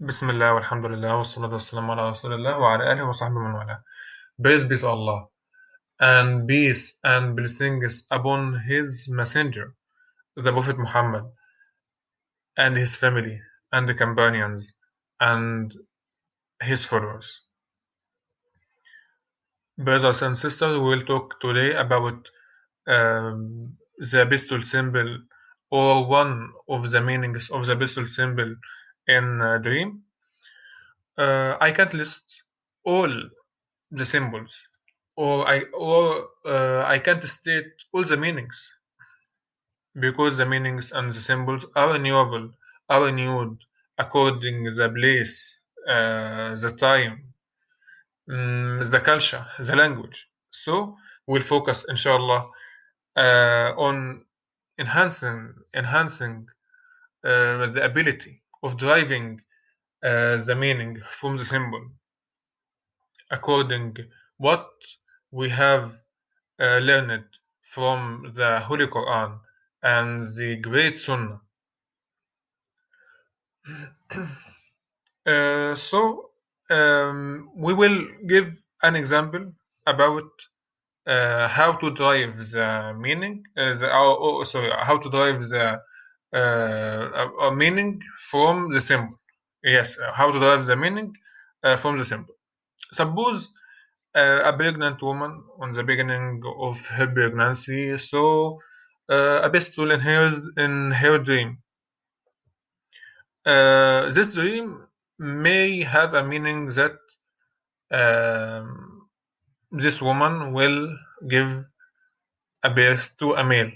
بسم الله والحمد لله والصلاة والسلام على رسول الله وعلى آله وصحبه من والاه. Praise be to Allah, and peace and blessings upon His Messenger, the Prophet Muhammad, and his family, and the companions, and his followers. Brothers and sisters, we will talk today about um, the pistol symbol or one of the meanings of the pistol symbol in a dream. Uh, I can't list all the symbols, or I or uh, I can't state all the meanings because the meanings and the symbols are renewable, are renewed according the place, uh, the time, mm, the culture, the language. So we'll focus, inshallah, uh, on enhancing enhancing uh, the ability of driving uh, the meaning from the symbol according what we have uh, learned from the Holy Quran and the great Sunnah. Uh, so um, we will give an example about uh, how to drive the meaning, uh, the, oh, oh, sorry, how to drive the uh, a meaning from the symbol. Yes, how to derive the meaning uh, from the symbol. Suppose uh, a pregnant woman on the beginning of her pregnancy saw a pistol in her in her dream. this dream may have a meaning that um, this woman will give a birth to a male.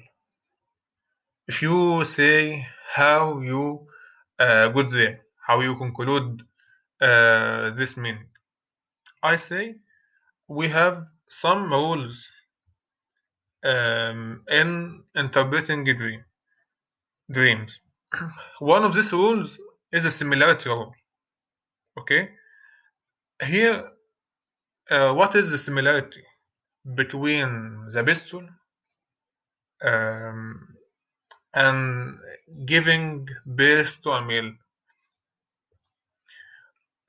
If you say how you uh, got there, how you conclude uh, this meaning, I say we have some rules um, in interpreting dream, dreams. One of these rules is a similarity rule. Okay, here, uh, what is the similarity between the pistol um, and giving birth to a male?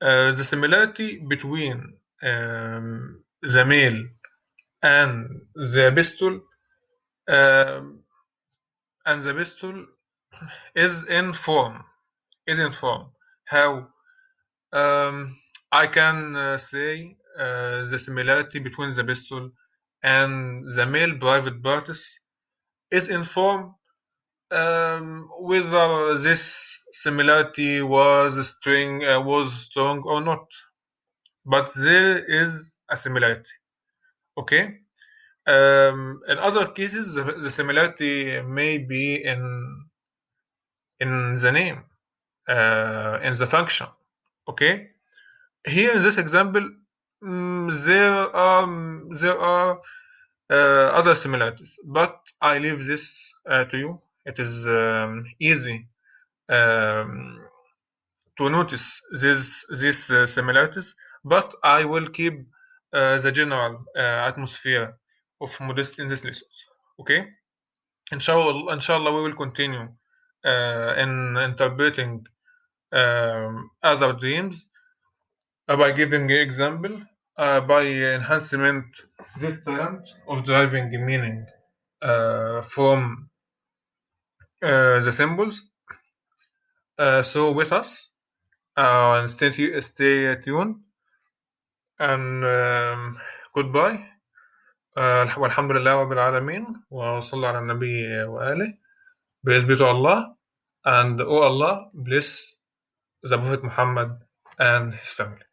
Uh, the similarity between um, the male and the pistol um, and the pistol is in form is in form how um, I can uh, say uh, the similarity between the pistol and the male private parts is in form um, whether this similarity was string uh, was strong or not. But there is a similarity. Okay? Um, in other cases the, the, similarity may be in in the name uh, in the function. Okay? Here in this example mm, there are there are uh, other similarities. But I leave this uh, to you it is um, easy um, to notice these these uh, similarities but I will keep uh, the general uh, atmosphere of modesty in this lesson okay? Inshallah inshallah we will continue in interpreting um, other dreams uh, by giving example uh, by enhancement this talent of driving meaning uh, from the symbols so with us and stay, stay tuned and um, goodbye والحمد لله رب العالمين وصلى على النبي وآله praise be to Allah and oh Allah bless the Prophet Muhammad and his family